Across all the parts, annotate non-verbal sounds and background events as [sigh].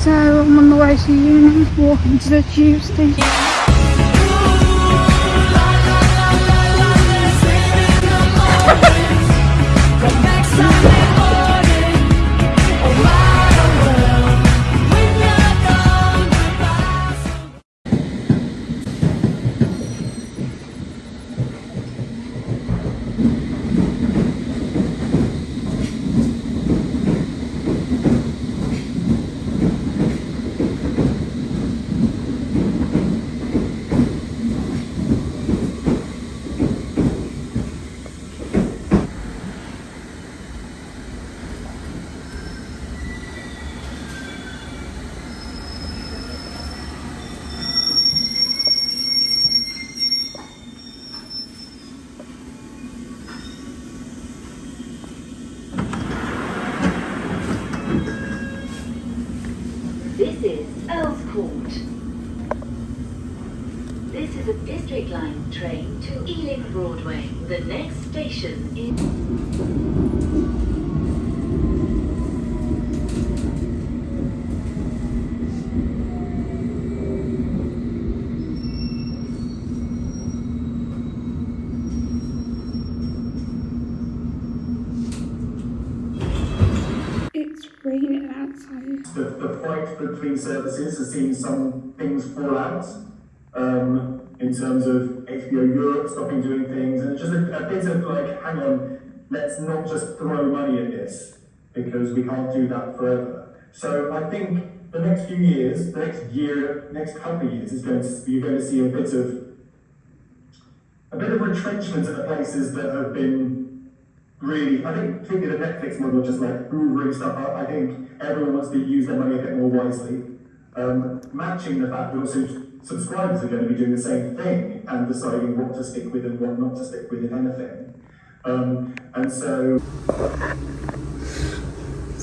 So I'm on the way to uni, walking to the tube station. District Line train to Ealing Broadway. The next station is... It's raining outside. The, the point between services has seen some things fall out um, in terms of HBO Europe stopping doing things, and just a, a bit of like, hang on, let's not just throw money at this because we can't do that forever. So I think the next few years, the next year, next couple of years, is going to you're going to see a bit of a bit of retrenchment at the places that have been really, I think particularly the Netflix model, just like hoovering stuff up, I think everyone wants to use their money a bit more wisely. Um, matching the fact that also subscribers are going to be doing the same thing and deciding what to stick with and what not to stick with, in anything. Um, and so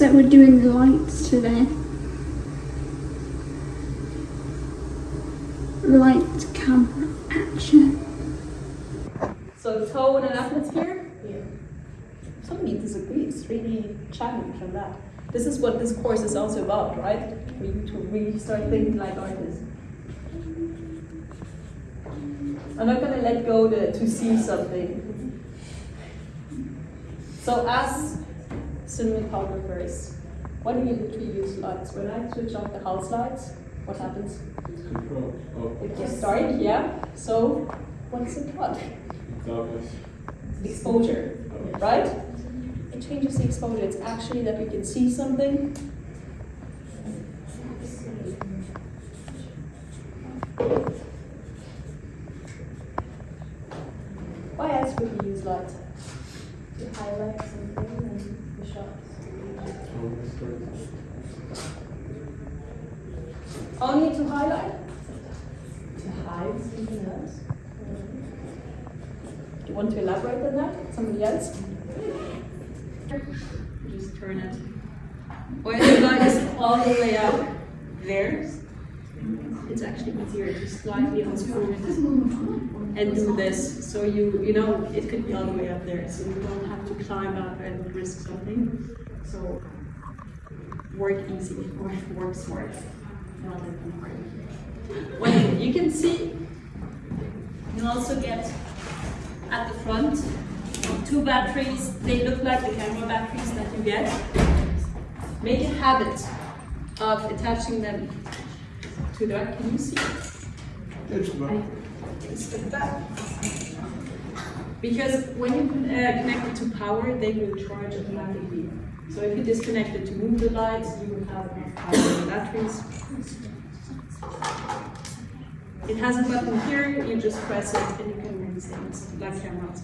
So we're doing the lights today. Light, camera, action. So tone and atmosphere? Yeah. Some of me disagree. It's really challenge on that. This is what this course is also about, right? For you to really start thinking like artists. I'm not gonna let go to, to see something. So as cinematographers, what do you use lights? When I switch off the house lights, what happens? It gets dark, yeah. So what's it called? darkness. exposure, right? It changes the exposure. It's actually that we can see something. Would we? To highlight something and the shots. Only to highlight? To hide something else? Do you want to elaborate on that? Somebody else? Just turn it. Or is all the way up there, it's actually easier to slightly unscrew it and do this. So you, you know, it could be all the way up there, so you don't have to climb up and risk something. So work easy or [laughs] work smart. Not work hard. Well, you can see, you also get at the front. Two batteries, they look like the camera batteries that you get. Make a habit of attaching them to the back. Can you see? It's the back. Because when you uh, connect it to power, they will charge automatically. So if you disconnect it to move the lights, you will have enough power in the batteries. It has a button here, you just press it and you can release things like cameras.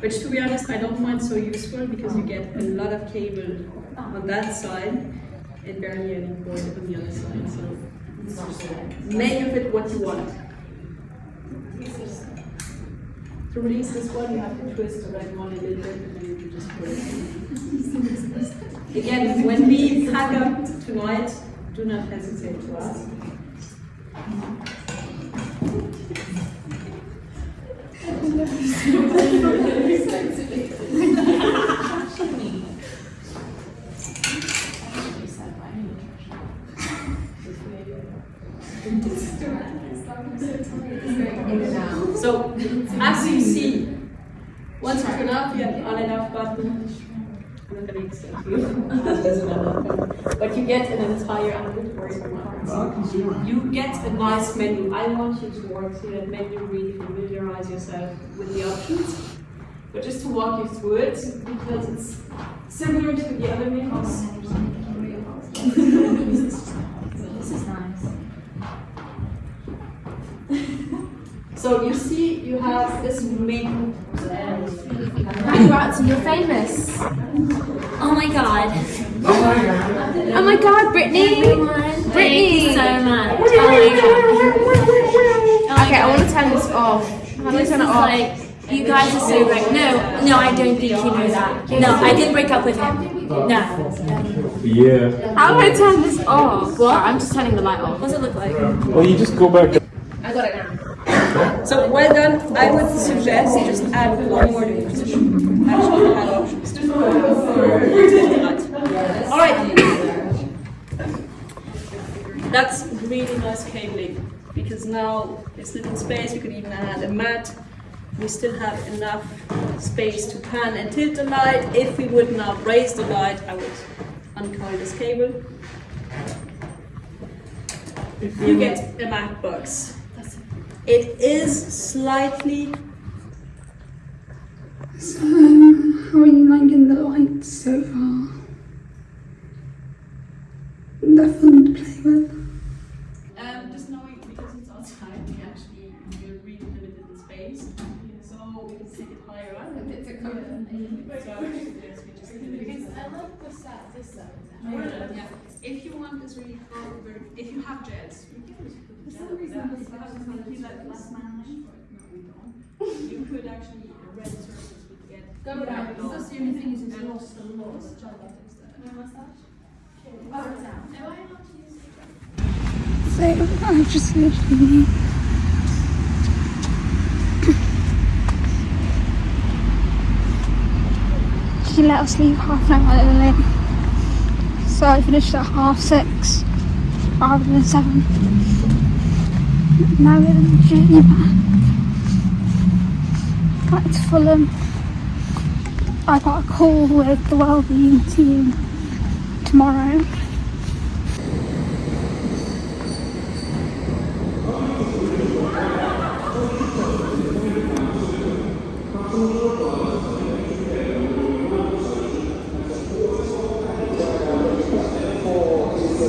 Which to be honest, I don't find so useful because you get a lot of cable on that side and barely any cord on the other side. So make of it what you want. To release this one, you have to twist the red one a little bit and then you just put it. Again, when we pack up tonight, do not hesitate to ask. [laughs] So, as you see, once you turn off the on and off button, you. But you get an entire. You get a nice menu. I want you to work through that menu, really familiarize yourself with the options. But just to walk you through it, because it's similar to the other menus. This is nice. So you see, you have this menu. Congrats, you're famous. Oh my god. Oh my god, Brittany! Everyone, thank you so much. Oh my god. Okay, I want to turn this off. How do I This is turn it off? Like, you guys are so great. No, no, I don't think you know that. No, I didn't break up with him. No. Yeah. How do I turn this off? What? I'm just turning the light off. What does it look like? Well, you just go back. I got it now. So well done. I would suggest you just add one more new position. Actually, add options All right. That's really nice cabling because now it's little space. We could even add a mat. We still have enough space to pan and tilt the light. If we would now raise the light, I would uncoil this cable. You get a mat box. It is slightly So, [laughs] how are you liking the lights so far? They're fun to play with. Because I love the set. This set. Yeah. If you want this really hard, if you have jets, you can just put the jet. For some reason, this is like less managed. No, we don't. You could actually red circles would get. Go down. That's the only thing is it's lost and lost. So, I just literally. Let us leave half an hour early. So I finished at half six rather than seven. Now we're on the journey back. Back to Fulham. I got a call with the wellbeing team tomorrow.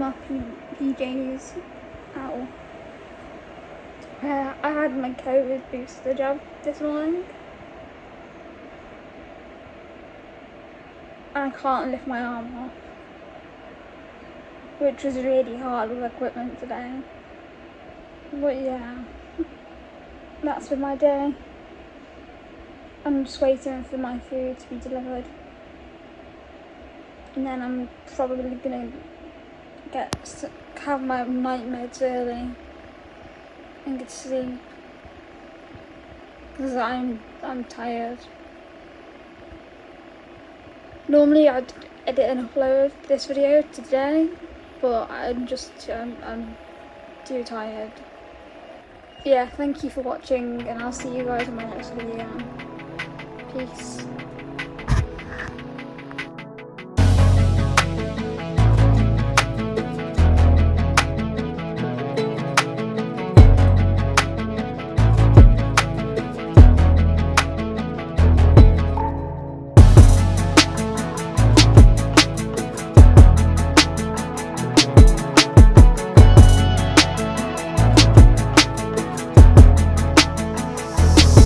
P- PJs out. Uh, I had my COVID booster jab this morning. I can't lift my arm off. Which was really hard with equipment today. But yeah, [laughs] that's been my day. I'm just waiting for my food to be delivered. And then I'm probably gonna get have my nightmares early and get to sleep because I'm I'm tired. Normally I'd edit and upload this video today, but I'm just I'm, I'm too tired. Yeah, thank you for watching, and I'll see you guys in my next video. Peace.